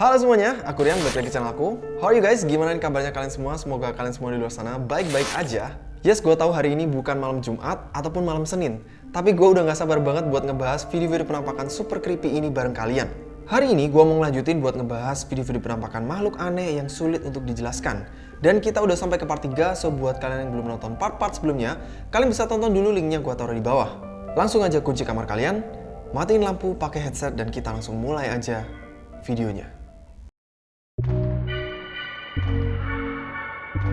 Halo semuanya, aku Rian, balik lagi ke channel aku. How are you guys? Gimana kabarnya kalian semua? Semoga kalian semua di luar sana baik-baik aja. Yes, gue tahu hari ini bukan malam Jumat ataupun malam Senin, tapi gue udah gak sabar banget buat ngebahas video-video penampakan super creepy ini bareng kalian. Hari ini gue mau ngelanjutin buat ngebahas video-video penampakan makhluk aneh yang sulit untuk dijelaskan. Dan kita udah sampai ke part 3, so buat kalian yang belum nonton part-part sebelumnya, kalian bisa tonton dulu linknya gue taruh di bawah. Langsung aja kunci kamar kalian, matiin lampu pakai headset dan kita langsung mulai aja videonya. Hari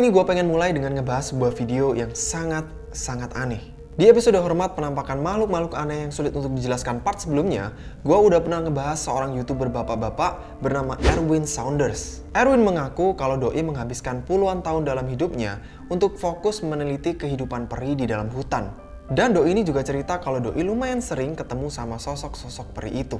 ini gue pengen mulai dengan ngebahas sebuah video yang sangat-sangat aneh. Di episode hormat penampakan makhluk-makhluk aneh yang sulit untuk dijelaskan part sebelumnya, gue udah pernah ngebahas seorang youtuber bapak-bapak bernama Erwin Saunders. Erwin mengaku kalau Doi menghabiskan puluhan tahun dalam hidupnya untuk fokus meneliti kehidupan peri di dalam hutan. Dan Doi ini juga cerita kalau Doi lumayan sering ketemu sama sosok-sosok peri itu.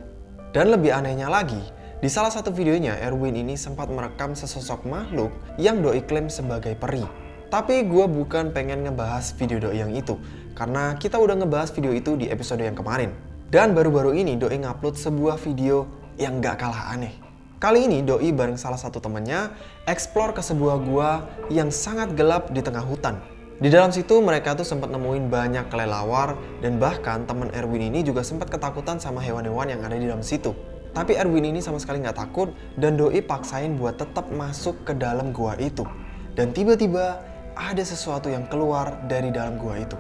Dan lebih anehnya lagi, di salah satu videonya, Erwin ini sempat merekam sesosok makhluk yang Doi klaim sebagai peri. Tapi gue bukan pengen ngebahas video Doi yang itu, karena kita udah ngebahas video itu di episode yang kemarin. Dan baru-baru ini Doi ngupload sebuah video yang gak kalah aneh. Kali ini Doi bareng salah satu temennya explore ke sebuah gua yang sangat gelap di tengah hutan. Di dalam situ mereka tuh sempat nemuin banyak kelelawar dan bahkan teman Erwin ini juga sempat ketakutan sama hewan-hewan yang ada di dalam situ. Tapi Erwin ini sama sekali nggak takut dan Doi paksain buat tetap masuk ke dalam gua itu. Dan tiba-tiba ada sesuatu yang keluar dari dalam gua itu.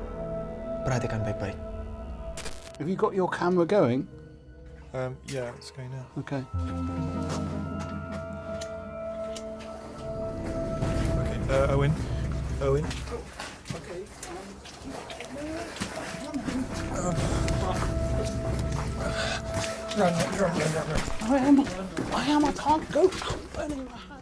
Perhatikan baik-baik. Have you got your camera going? Um, yeah, it's going now. Okay. Okay, uh, Owen. Owen. I am. I am. I can't go. I'm burning my hand.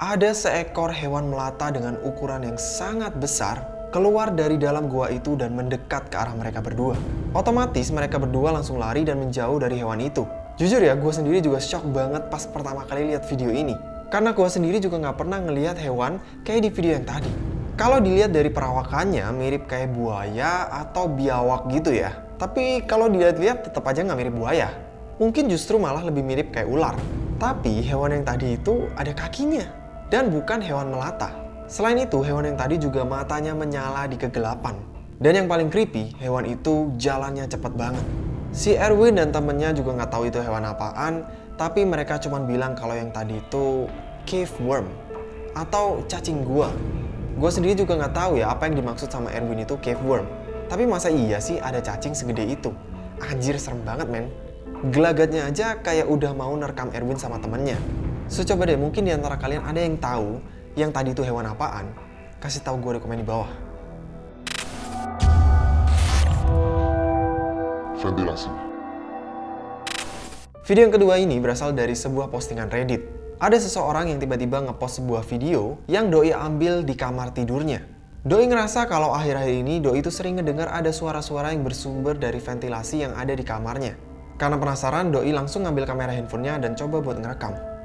Ada seekor hewan melata dengan ukuran yang sangat besar keluar dari dalam gua itu dan mendekat ke arah mereka berdua. Otomatis mereka berdua langsung lari dan menjauh dari hewan itu. Jujur ya, gue sendiri juga shock banget pas pertama kali lihat video ini. Karena gue sendiri juga nggak pernah ngelihat hewan kayak di video yang tadi. Kalau dilihat dari perawakannya mirip kayak buaya atau biawak gitu ya. Tapi kalau dilihat-lihat tetap aja nggak mirip buaya. Mungkin justru malah lebih mirip kayak ular. Tapi hewan yang tadi itu ada kakinya. Dan bukan hewan melata. Selain itu, hewan yang tadi juga matanya menyala di kegelapan. Dan yang paling creepy, hewan itu jalannya cepat banget. Si Erwin dan temennya juga nggak tahu itu hewan apaan, tapi mereka cuma bilang kalau yang tadi itu cave worm atau cacing gua. Gue sendiri juga nggak tahu ya apa yang dimaksud sama Erwin itu cave worm. Tapi masa iya sih ada cacing segede itu? Anjir serem banget men. Gelagatnya aja kayak udah mau nerekam Erwin sama temennya. So coba deh mungkin di antara kalian ada yang tahu yang tadi itu hewan apaan? Kasih tahu gue di komen di bawah. Ventilasi. Video yang kedua ini berasal dari sebuah postingan Reddit. Ada seseorang yang tiba-tiba ngepost sebuah video yang Doi ambil di kamar tidurnya. Doi ngerasa kalau akhir-akhir ini Doi itu sering ngedengar ada suara-suara yang bersumber dari ventilasi yang ada di kamarnya. Karena penasaran, Doi langsung ngambil kamera handphonenya dan coba buat ngerekam.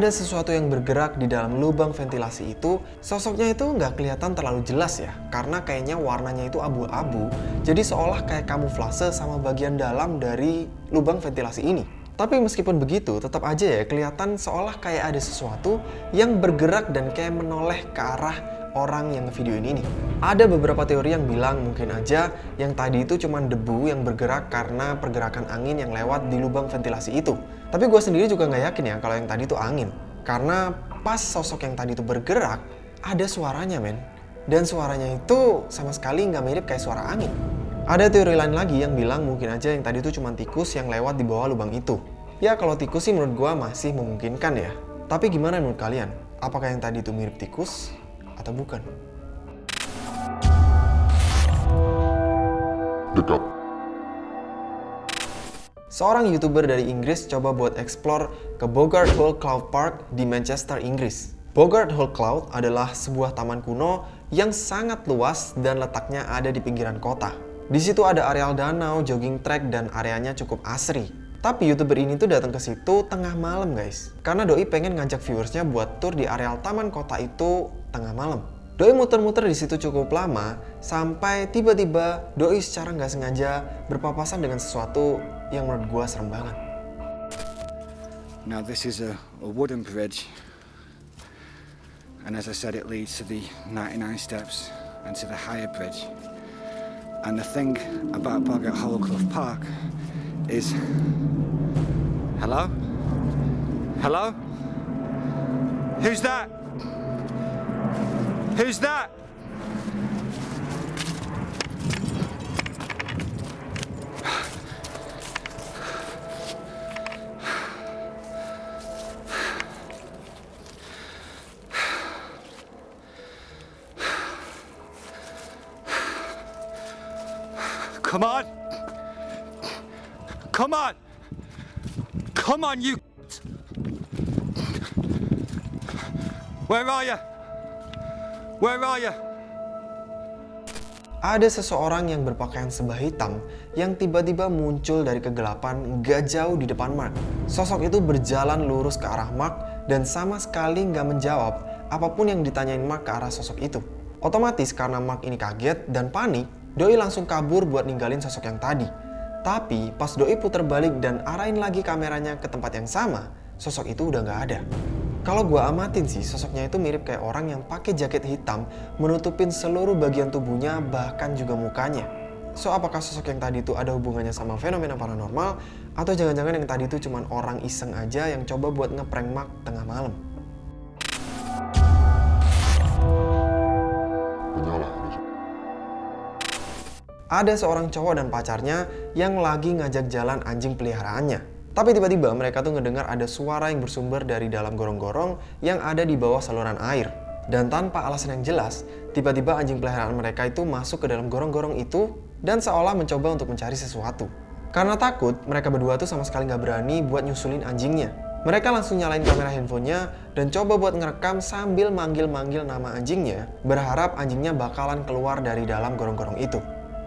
Ada sesuatu yang bergerak di dalam lubang ventilasi itu, sosoknya itu nggak kelihatan terlalu jelas ya, karena kayaknya warnanya itu abu-abu, jadi seolah kayak kamuflase sama bagian dalam dari lubang ventilasi ini. Tapi meskipun begitu, tetap aja ya kelihatan seolah kayak ada sesuatu yang bergerak dan kayak menoleh ke arah orang yang ngevideoin ini. Ada beberapa teori yang bilang mungkin aja yang tadi itu cuma debu yang bergerak karena pergerakan angin yang lewat di lubang ventilasi itu. Tapi gue sendiri juga nggak yakin ya kalau yang tadi itu angin. Karena pas sosok yang tadi itu bergerak, ada suaranya men. Dan suaranya itu sama sekali nggak mirip kayak suara angin. Ada teori lain lagi yang bilang mungkin aja yang tadi itu cuma tikus yang lewat di bawah lubang itu. Ya kalau tikus sih menurut gue masih memungkinkan ya. Tapi gimana menurut kalian? Apakah yang tadi itu mirip tikus atau bukan? Dekat. Seorang YouTuber dari Inggris coba buat explore ke Bogart Hall Cloud Park di Manchester, Inggris. Bogart Hall Cloud adalah sebuah taman kuno yang sangat luas dan letaknya ada di pinggiran kota. Di situ ada areal danau, jogging track, dan areanya cukup asri. Tapi youtuber ini tuh datang ke situ tengah malam guys. Karena Doi pengen ngajak viewersnya buat tour di areal taman kota itu tengah malam. Doi muter-muter di situ cukup lama sampai tiba-tiba Doi secara nggak sengaja berpapasan dengan sesuatu yang menurut gua serem banget. Now this is a, a wooden bridge and as I said it leads to the 99 steps and to the higher bridge. And the thing about Bogart Hollowclough Park is... Hello? Hello? Who's that? Who's that? Come on! Come on! Come on, you! Where are you? Where are you? Ada seseorang yang berpakaian sebah hitam yang tiba-tiba muncul dari kegelapan gak jauh di depan Mark. Sosok itu berjalan lurus ke arah Mark dan sama sekali nggak menjawab apa pun yang ditanyain Mark ke arah sosok itu. Otomatis karena Mark ini kaget dan panik, Doi langsung kabur buat ninggalin sosok yang tadi. Tapi pas Doi putar balik dan arahin lagi kameranya ke tempat yang sama, sosok itu udah nggak ada. Kalau gua amatin sih, sosoknya itu mirip kayak orang yang pakai jaket hitam, menutupin seluruh bagian tubuhnya, bahkan juga mukanya. So, apakah sosok yang tadi itu ada hubungannya sama fenomena paranormal? Atau jangan-jangan yang tadi itu cuma orang iseng aja yang coba buat ngeprank Mark tengah malam? Menyala Rizal. Ada seorang cowok dan pacarnya yang lagi ngajak jalan anjing peliharaannya. Tapi tiba-tiba mereka tuh ngedengar ada suara yang bersumber dari dalam gorong-gorong yang ada di bawah saluran air. Dan tanpa alasan yang jelas, tiba-tiba anjing peliharaan mereka itu masuk ke dalam gorong-gorong itu dan seolah mencoba untuk mencari sesuatu. Karena takut, mereka berdua tuh sama sekali nggak berani buat nyusulin anjingnya. Mereka langsung nyalain kamera handphonenya dan coba buat ngerekam sambil manggil-manggil nama anjingnya, berharap anjingnya bakalan keluar dari dalam gorong-gorong itu.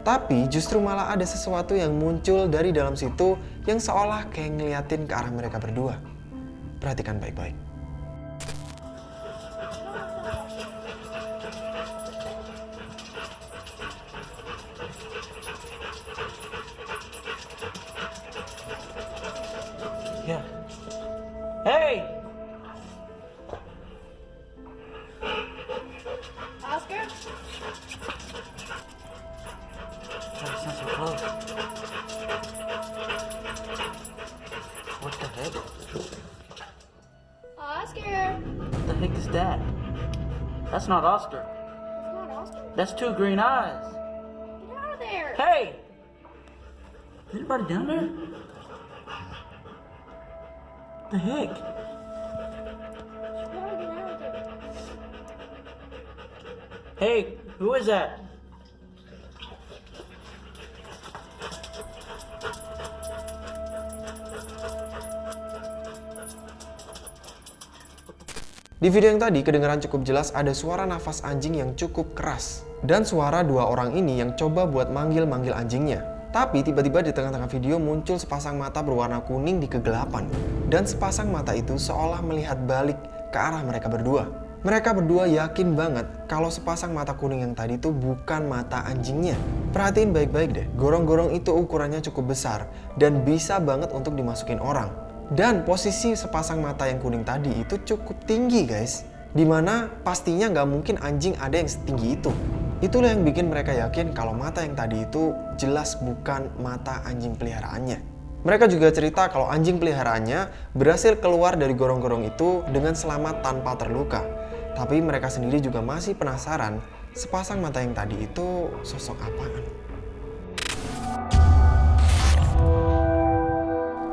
Tapi justru malah ada sesuatu yang muncul dari dalam situ yang seolah kayak ngeliatin ke arah mereka berdua. Perhatikan baik-baik. Heck? Oscar! What the heck is that? That's not Oscar. It's not Oscar. That's two green eyes. Get out of there! Hey! Is anybody down there? The heck? Get out of there. Hey, who is that? Di video yang tadi kedengaran cukup jelas ada suara nafas anjing yang cukup keras. Dan suara dua orang ini yang coba buat manggil-manggil anjingnya. Tapi tiba-tiba di tengah-tengah video muncul sepasang mata berwarna kuning di kegelapan. Dan sepasang mata itu seolah melihat balik ke arah mereka berdua. Mereka berdua yakin banget kalau sepasang mata kuning yang tadi itu bukan mata anjingnya. Perhatiin baik-baik deh, gorong-gorong itu ukurannya cukup besar dan bisa banget untuk dimasukin orang. Dan posisi sepasang mata yang kuning tadi itu cukup tinggi guys. Di mana pastinya nggak mungkin anjing ada yang setinggi itu. Itulah yang bikin mereka yakin kalau mata yang tadi itu jelas bukan mata anjing peliharaannya. Mereka juga cerita kalau anjing peliharaannya berhasil keluar dari gorong-gorong itu dengan selamat tanpa terluka. Tapi mereka sendiri juga masih penasaran sepasang mata yang tadi itu sosok apaan.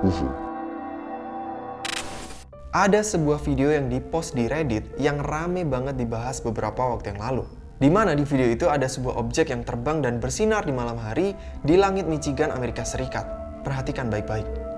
UFO. Ada sebuah video yang dipost di Reddit yang rame banget dibahas beberapa waktu yang lalu. Di mana di video itu ada sebuah objek yang terbang dan bersinar di malam hari di langit Michigan, Amerika Serikat. perhatikan baik-baik.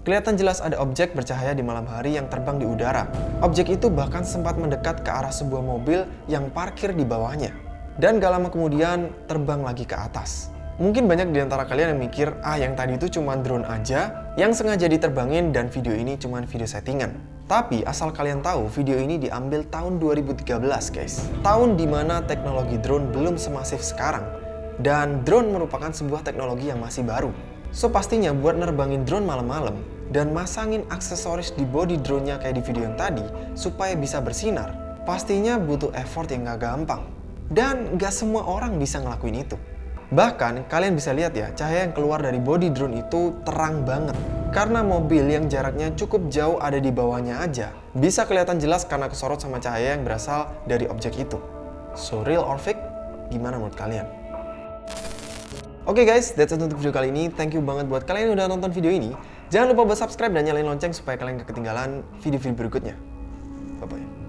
Kelihatan jelas ada objek bercahaya di malam hari yang terbang di udara. Objek itu bahkan sempat mendekat ke arah sebuah mobil yang parkir di bawahnya. Dan gak lama kemudian terbang lagi ke atas. Mungkin banyak di antara kalian yang mikir, ah yang tadi itu cuma drone aja yang sengaja diterbangin dan video ini cuma video settingan. Tapi asal kalian tahu, video ini diambil tahun 2013 guys. Tahun di mana teknologi drone belum semasif sekarang. Dan drone merupakan sebuah teknologi yang masih baru. So pastinya buat nerbangin drone malam-malam dan masangin aksesoris di body drone-nya kayak di video yang tadi supaya bisa bersinar, pastinya butuh effort yang gak gampang. Dan gak semua orang bisa ngelakuin itu. Bahkan kalian bisa lihat ya, cahaya yang keluar dari body drone itu terang banget. Karena mobil yang jaraknya cukup jauh ada di bawahnya aja, bisa kelihatan jelas karena kesorot sama cahaya yang berasal dari objek itu. So real or fake? Gimana menurut kalian? Oke okay guys, that's it untuk video kali ini. Thank you banget buat kalian yang udah nonton video ini. Jangan lupa buat subscribe dan nyalain lonceng supaya kalian gak ketinggalan video-video berikutnya. Bye-bye.